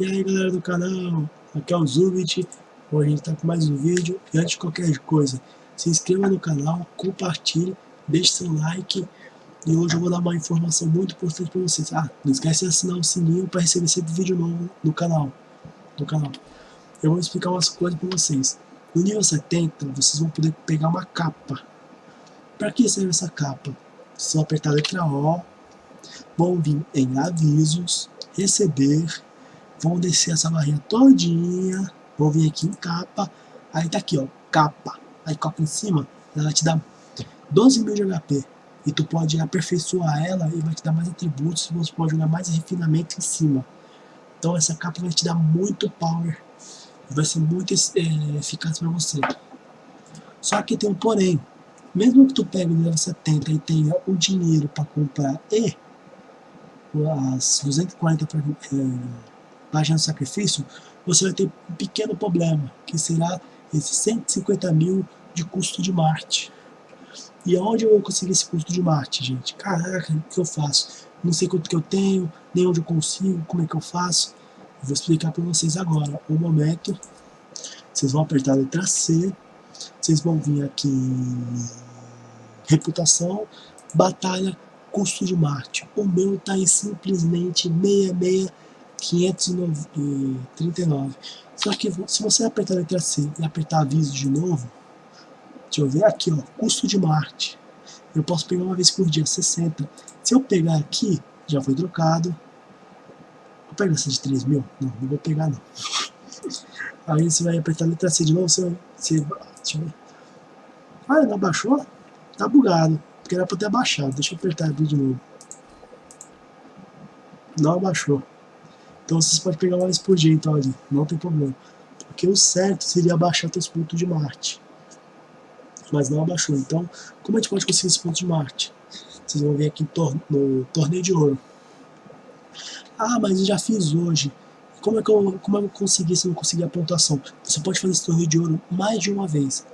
E aí galera do canal, aqui é o Zubit, hoje a gente tá com mais um vídeo e antes de qualquer coisa, se inscreva no canal, compartilhe, deixe seu like e hoje eu vou dar uma informação muito importante para vocês. Ah, não esquece de assinar o sininho para receber sempre vídeo novo no canal, no canal. Eu vou explicar umas coisas para vocês. No nível 70, vocês vão poder pegar uma capa. Para que serve essa capa? Vocês vão apertar a letra O, vão vir em avisos, receber, vão descer essa barrinha todinha, vão vir aqui em capa, aí tá aqui ó, capa, aí capa em cima, ela te dá 12 mil de HP, e tu pode aperfeiçoar ela e vai te dar mais atributos, você pode jogar mais refinamento em cima. Então essa capa vai te dar muito power, vai ser muito é, eficaz para você. Só que tem um porém, mesmo que tu pegue o nível 70 e tenha o dinheiro para comprar e as 240 é, páginas de sacrifício, você vai ter um pequeno problema, que será esses 150 mil de custo de Marte. E aonde eu vou conseguir esse custo de Marte, gente? Caraca, o que eu faço? Não sei quanto que eu tenho, nem onde eu consigo, como é que eu faço. Eu vou explicar para vocês agora. Um momento, vocês vão apertar a letra C, vocês vão vir aqui em reputação, batalha, custo de Marte. O meu está em simplesmente 66,539. Só que se você apertar a letra C e apertar aviso de novo, deixa eu ver aqui, ó, custo de Marte. Eu posso pegar uma vez por dia, 60. Se eu pegar aqui, já foi trocado. Vou pegar essa de 3 mil? Não, não vou pegar não. Aí você vai apertar a letra C de novo, você, você deixa eu ver. Ah, não baixou? Tá bugado porque era para ter abaixado. Deixa eu apertar aqui de novo. Não abaixou. Então vocês podem pegar mais por dia então ali, não tem problema. Porque o certo seria abaixar teus pontos de Marte. Mas não abaixou. Então, como a gente pode conseguir esse ponto de Marte? Vocês vão ver aqui no torneio de ouro. Ah, mas eu já fiz hoje. Como é que eu, como eu consegui se eu não conseguir a pontuação? Você pode fazer esse torneio de ouro mais de uma vez.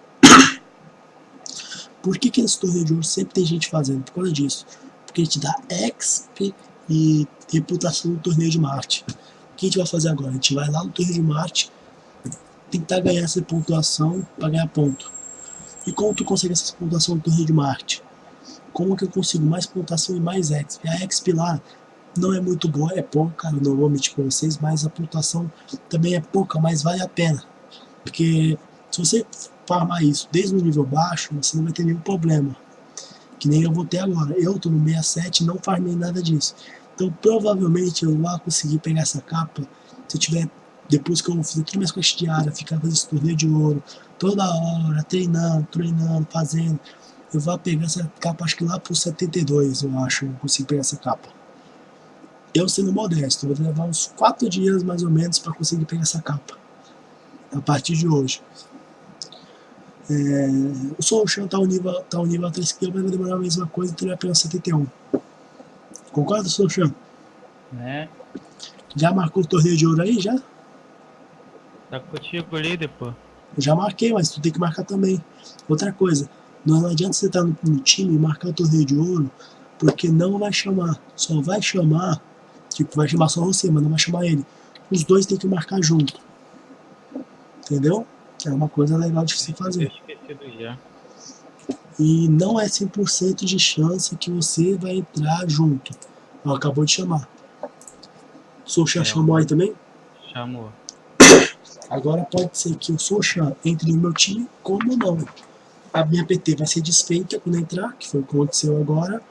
Por que, que esse torneio de ouro sempre tem gente fazendo? Por causa disso. Porque ele te dá XP e reputação no torneio de Marte. O que a gente vai fazer agora? A gente vai lá no torneio de Marte, tentar ganhar essa pontuação para ganhar ponto. E como tu consegue essa pontuação no torneio de Marte? Como que eu consigo mais pontuação e mais XP? A XP lá não é muito boa, é pouca, eu não vou mentir para vocês, mas a pontuação também é pouca, mas vale a pena. Porque se você farmar isso desde o nível baixo, você não vai ter nenhum problema. Que nem eu vou ter agora. Eu tô no 67 e não farmei nada disso. Então provavelmente eu vou conseguir pegar essa capa se eu tiver, depois que eu fizer tudo minhas coisas diárias, ficar fazendo esse torneio de ouro, toda hora, treinando, treinando, fazendo. Eu vou pegar essa capa acho que lá pro 72, eu acho, eu consigo pegar essa capa. Eu sendo modesto, vou levar uns 4 dias mais ou menos para conseguir pegar essa capa. A partir de hoje. É, o Solution tá o nível, tá o nível 3 skill, mas vai demorar a mesma coisa, então ele vai pegar 71. Concorda, Solution? Né? Já marcou o torneio de ouro aí, já? Tá contigo ali depois. Eu já marquei, mas tu tem que marcar também. Outra coisa, não adianta você estar tá no, no time e marcar o torneio de ouro, porque não vai chamar. Só vai chamar, tipo, vai chamar só você, mas não vai chamar ele. Os dois tem que marcar junto. Entendeu? É uma coisa legal de se fazer. já. E não é 100% de chance que você vai entrar junto. Ó, acabou de chamar. O Socha é. chamou aí também? Chamou. Agora pode ser que o Socha entre no meu time, como não. A minha PT vai ser desfeita quando entrar, que foi o que aconteceu agora.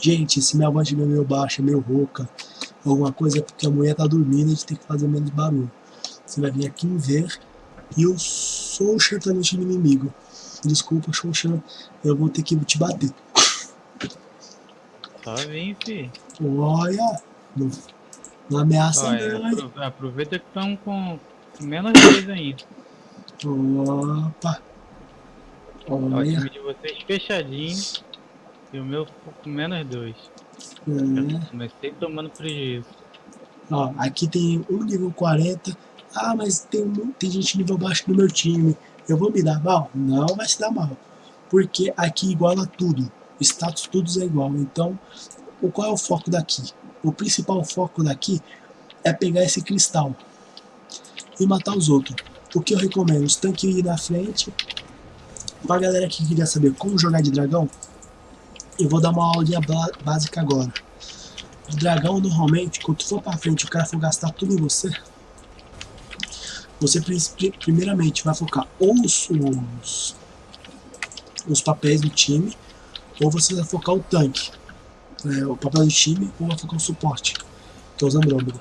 Gente, se minha voz estiver meio baixa, meio rouca, alguma coisa é porque a mulher tá dormindo e a gente tem que fazer menos barulho. Você vai vir aqui em ver e o Solskjaer tá no time inimigo. Desculpa, Solskjaer, eu vou ter que te bater. Só vem, fi. Olha, não, não ameaça Olha, não. Aproveita que estão com menos dois ainda. Opa. Olha. O time de vocês fechadinho e o meu com menos dois. É. Comecei tomando prejuízo. Ó, aqui tem um nível 40 ah, mas tem, tem gente nível baixo no meu time, eu vou me dar mal? Não vai se dar mal, porque aqui iguala tudo, status tudo é igual, então o qual é o foco daqui? O principal foco daqui é pegar esse cristal e matar os outros. O que eu recomendo? Os tanques ir na frente. Pra galera que queria saber como jogar de dragão, eu vou dar uma aulinha básica agora. De dragão, normalmente, quando for pra frente o cara for gastar tudo em você, você primeiramente vai focar ou os, os, os papéis do time, ou você vai focar o tanque, é, o papel do time, ou vai focar o suporte, que é os Andrômeda.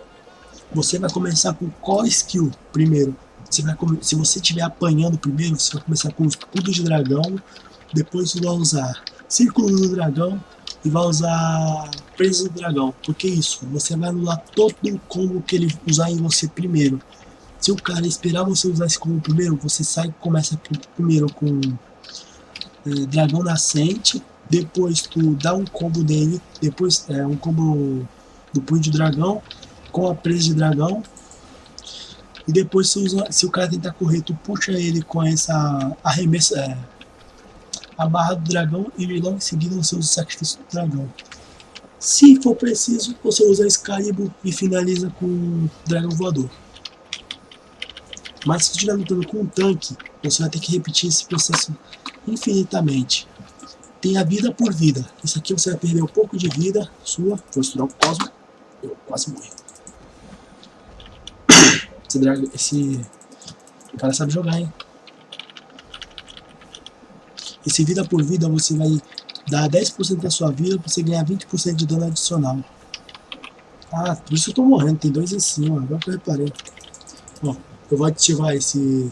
Você vai começar com qual skill primeiro? Você vai, se você estiver apanhando primeiro, você vai começar com escudo de dragão, depois você vai usar círculo do dragão e vai usar presa do dragão. Porque isso, você vai anular todo o combo que ele usar em você primeiro. Se o cara esperar você usar esse combo primeiro, você sai começa primeiro com é, dragão nascente, depois tu dá um combo dele, depois é um combo do punho de dragão com a presa de dragão. E depois se, usa, se o cara tentar correr, tu puxa ele com essa arremessa, é, a barra do dragão e logo em seguida você usa o sacrifício do dragão. Se for preciso, você usa Excalibur e finaliza com o dragão voador. Mas se você estiver lutando com um tanque, você vai ter que repetir esse processo infinitamente. Tem a vida por vida. Isso aqui você vai perder um pouco de vida sua. Vou estudar o Cosmo. Eu quase morri. Esse, drag, esse cara sabe jogar, hein? Esse vida por vida você vai dar 10% da sua vida pra você ganhar 20% de dano adicional. Ah, por isso eu tô morrendo. Tem dois em cima. Agora que eu reparei. Ó, eu vou ativar esse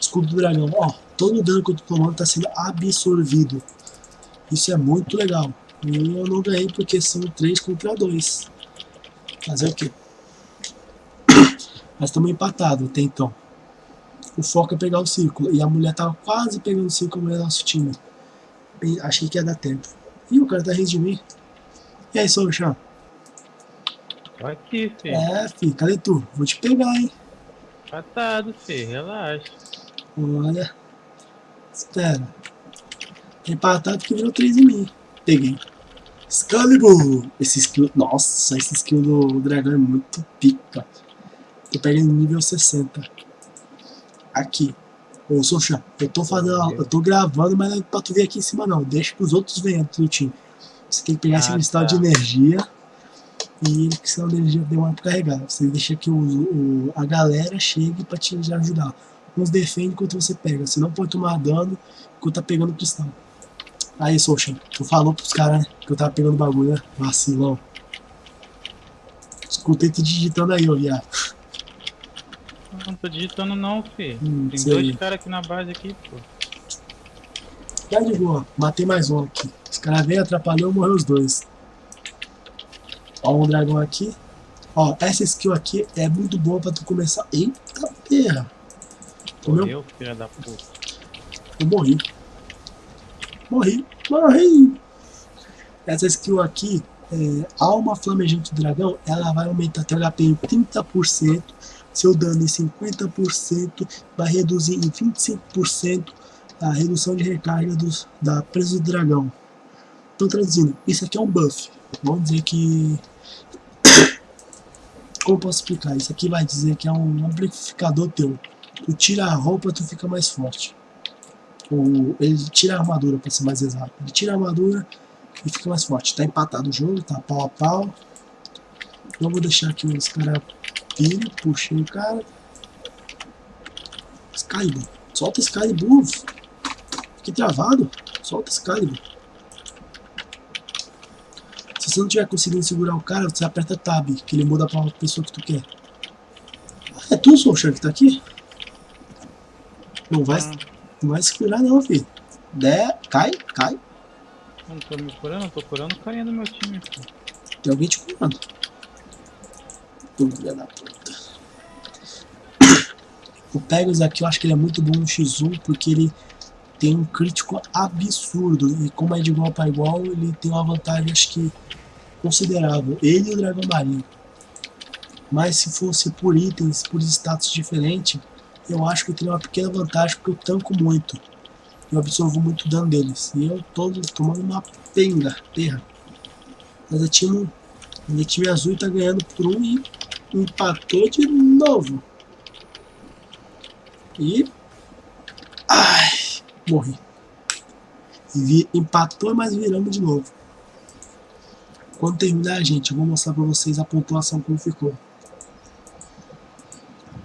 escudo do dragão. Ó, todo o dano que eu tô tomando tá sendo absorvido. Isso é muito legal. E eu não ganhei porque são 3 contra 2. Fazer o quê? Mas estamos empatados até então. O foco é pegar o círculo. E a mulher tava quase pegando o círculo no nosso time. achei que ia dar tempo. Ih, o cara tá rindo de mim. E aí, Solchan? Aqui, filho. É, filho, cadê tu? Vou te pegar, hein? Empatado, filho, relaxa. Olha. Espera. Empatado que virou 3 em mim. Peguei. Excalibur! Esse skill. Nossa, esse skill do dragão é muito pica. Eu peguei no nível 60. Aqui. Ô, Socha, eu tô fazendo. Eu tô gravando, mas não é pra tu ver aqui em cima não. Deixa que os outros venham do time. Você tem que pegar ah, esse cristal tá. de energia. E ele cristal de energia demora pra carregar. Você deixa que o, o, a galera chegue pra te ajudar. Uns defendem enquanto você pega. Você não pode tomar dano enquanto tá pegando o cristal. Aí, Socha, tu falou pros caras, né? Que eu tava pegando bagulho, né? Vacilão. Escutei tu digitando aí, ô viado. Não tô digitando não, fi. Hum, Tem dois caras aqui na base aqui, pô. Tá de boa, matei mais um aqui. Os caras veio, atrapalhou, morreu os dois. Ó, um dragão aqui. Ó, essa skill aqui é muito boa pra tu começar. Eita terra! Morreu, filha da puta. Eu morri. Morri, morri! Essa skill aqui, é, Alma Flamejante Dragão, ela vai aumentar teu HP em 30% seu dano em 50%, vai reduzir em 25% a redução de recarga dos, da presa do dragão. Então traduzindo, isso aqui é um buff. Vamos dizer que... Como posso explicar? Isso aqui vai dizer que é um amplificador teu. Tu tira a roupa, tu fica mais forte. Ou ele tira a armadura, para ser mais exato. Ele tira a armadura e fica mais forte. Tá empatado o jogo, tá pau a pau. Eu vou deixar aqui os caras Filho, puxei o cara. Excalibur. Solta Excalibur. Fiquei travado. Solta Excalibur. Se você não tiver conseguindo segurar o cara, você aperta Tab, que ele muda pra pessoa que tu quer. Ah, é tu, Solchan, que tá aqui? Não vai, ah. não vai se curar não, filho. Der, cai, cai. Não tô me curando, tô curando caindo no meu time. Tem alguém te curando. Filha da puta. O Pegasus aqui eu acho que ele é muito bom no X1 porque ele tem um crítico absurdo. E como é de igual para igual, ele tem uma vantagem acho que considerável. Ele e o Dragão Marinho. Mas se fosse por itens, por status diferentes, eu acho que eu teria uma pequena vantagem porque eu tanco muito. Eu absorvo muito dano deles. E eu tô tomando uma penga, terra. Mas a time, minha time azul tá ganhando por um e Empatou de novo. E... Ai, morri. Vi, empatou, mas viramos de novo. Quando terminar, gente, eu vou mostrar pra vocês a pontuação como ficou.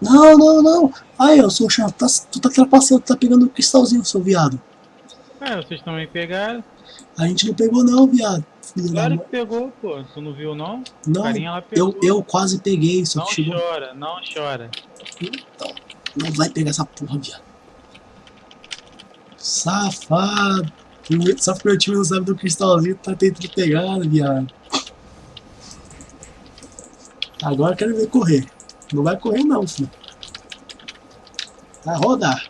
Não, não, não. Aí, eu sou chato. Tá, tu tá trapaceando, tu tá pegando o cristalzinho, seu viado. É, vocês também pegaram. A gente não pegou não, viado. Claro que pegou, pô. Tu não viu não? Não, eu, eu quase peguei, só não que chegou... Não chora, não chora. Então, não vai pegar essa porra, viado. Safado. Só porque o time não sabe do cristalzinho, tá tentando pegar, viado. Agora eu quero ver correr. Não vai correr não, filho. Vai rodar.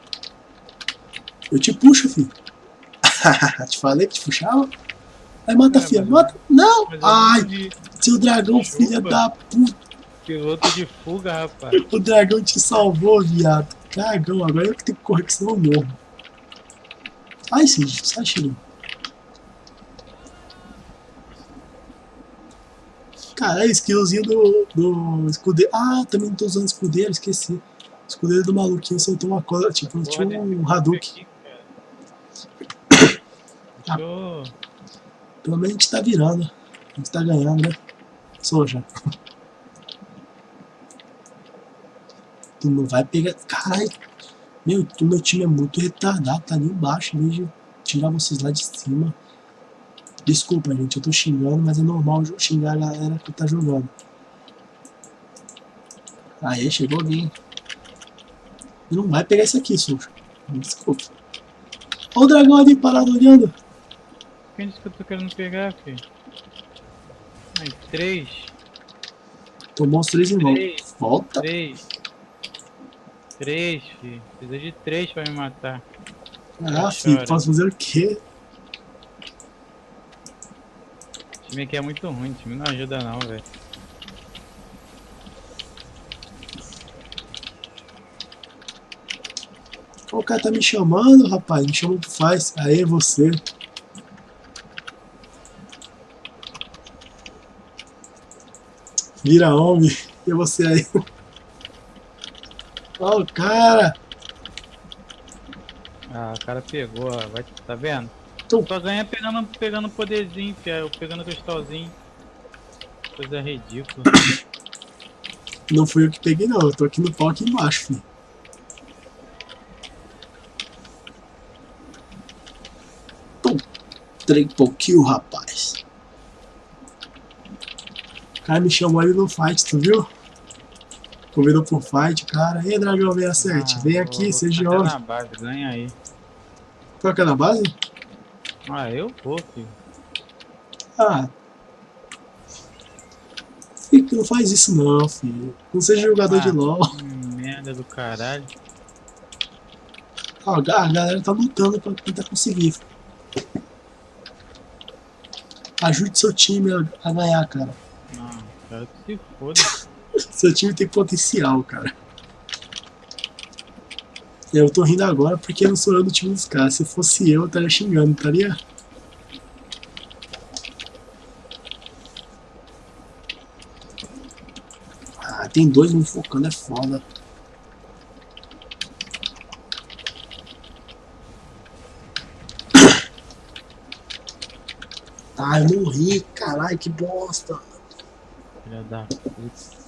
Eu te puxo, filho. te falei que te puxava? Aí mata, é, filha. Mata. Não! Ai! Seu dragão, Chupa. filha da puta. Piloto de fuga, rapaz. O dragão te salvou, viado. Cagão, agora eu que tenho que correr, que senão eu morro. Ai, Cid, sai, Chile. Cara, é skillzinho do, do escudeiro. Ah, também não tô usando escudeiro, esqueci. Escudeiro do maluquinho soltou uma coisa, tipo, tinha um Hadouken. Ah, pelo menos a gente tá virando. A gente tá ganhando, né? Soja. Tu não vai pegar. Caralho. Meu, meu time é muito retardado, tá ali embaixo, em vez de tirar vocês lá de cima. Desculpa, gente, eu tô xingando, mas é normal xingar a galera que tá jogando. Aí, chegou alguém. Não vai pegar isso aqui, sujo. Desculpa. Olha o dragão ali parado olhando. Quem disse que eu tô querendo pegar, filho? Aí, três. Tomou os três. Três. Volta. Três. Três, filho. Precisa de três pra me matar. Ah, filho, posso fazer o quê? O time aqui é muito ruim, o time não ajuda não, velho. O cara tá me chamando, rapaz. Me chama que faz. Aê, você. Vira homem. E você aí? Ó, oh, o cara. Ah, o cara pegou, vai, tá vendo? Tu... Só ganha pegando, pegando poderzinho, fiel, pegando cristalzinho. Coisa ridícula. Não fui eu que peguei não, eu tô aqui no pau aqui embaixo, filho. Pum, triple kill, rapaz. O cara me chamou ali no fight, tu viu? Convidou por fight, cara. Ei, Dragão 67, ah, vem aqui, seja homem. na base, ganha aí. Que é na base? Ah, eu vou, filho. Ah. Fica, não faz isso não, filho. Não seja jogador ah, de LOL. Merda do caralho. Ó, a galera tá lutando pra tentar conseguir. Ajude seu time a, ganhar, cara. Não, quero que foda. seu time tem potencial, cara. Eu tô rindo agora porque não sou eu do time dos caras. Se fosse eu, eu estaria xingando, estaria? Ah, tem dois me focando, é foda. Ah, eu morri, caralho, que bosta. Filha da puta.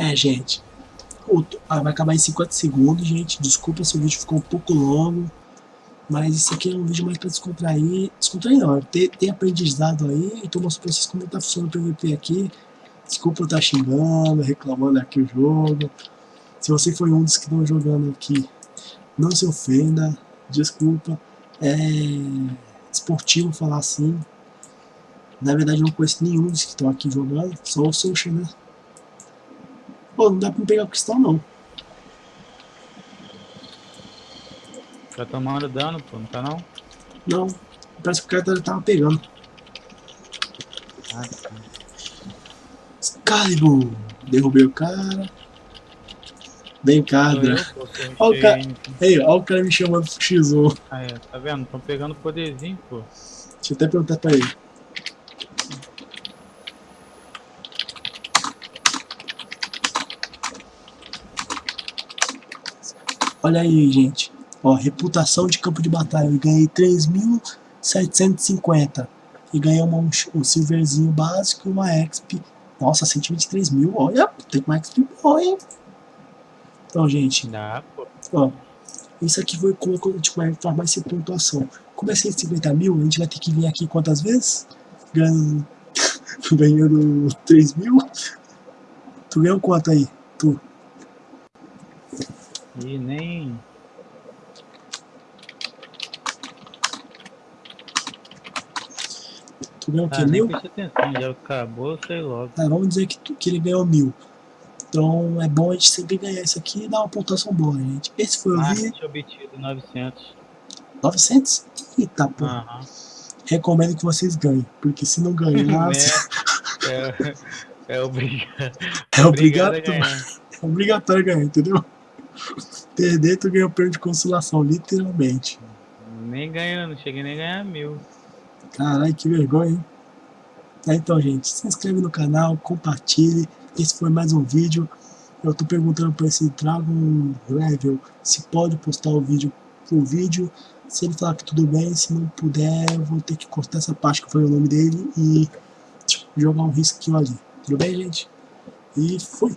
É, gente. Ah, vai acabar em 50 segundos, gente. Desculpa se o vídeo ficou um pouco longo. Mas isso aqui é um vídeo mais pra descontrair. Descontrair não, tem, tem aprendizado aí. Então mostro pra vocês como tá funcionando o PVP aqui. Desculpa eu estar xingando, reclamando aqui o jogo. Se você foi um dos que estão jogando aqui, não se ofenda. Desculpa. É esportivo falar assim. Na verdade eu não conheço nenhum dos que estão aqui jogando. Só o Social, né? Pô, não dá pra pegar o cristal não. Tá tomando dano, pô, não tá não? Não, parece que o cara tava pegando. Ah, tá. Excalibur! Derrubei o cara. Vem cá, Dra. Olha o cara. Ei, olha o cara me chamando pro X1. Ah, é, tá vendo? Tão pegando poderzinho, pô. Deixa eu até perguntar pra ele. Olha aí, gente. Ó, reputação de campo de batalha. Eu ganhei 3.750. E ganhei uma, um, silverzinho básico e uma exp. Nossa, 123 mil. Olha, tem uma exp boa, hein? Então, gente. Ó, isso aqui foi como a gente vai formar essa pontuação. Como é 150 mil, a gente vai ter que vir aqui quantas vezes? Ganhando, ganhando 3 mil. Tu ganhou quanto aí? Tu? E nem... Tu ganhou o quê? Ah, nem atenção, já acabou, sei logo. Ah, vamos dizer que, tu, que ele ganhou mil. Então é bom a gente sempre ganhar isso aqui e dar uma pontuação boa, gente. Esse foi o vídeo. obtido 900. 900? Eita, pô. Uhum. Recomendo que vocês ganhem, porque se não ganhar... é, é, é, obrigado. É obrigatório. É obrigatório ganhar, entendeu? Perder, tu ganha o prêmio de consolação, literalmente. Nem ganhando, não cheguei nem a ganhar mil. Caralho, que vergonha, hein? É, então, gente, se inscreve no canal, compartilhe. Esse foi mais um vídeo. Eu tô perguntando para esse Dragon Level se pode postar o vídeo o vídeo. Se ele falar que tudo bem, se não puder, eu vou ter que cortar essa parte que foi o nome dele e jogar um risquinho ali. Tudo bem, gente? E fui!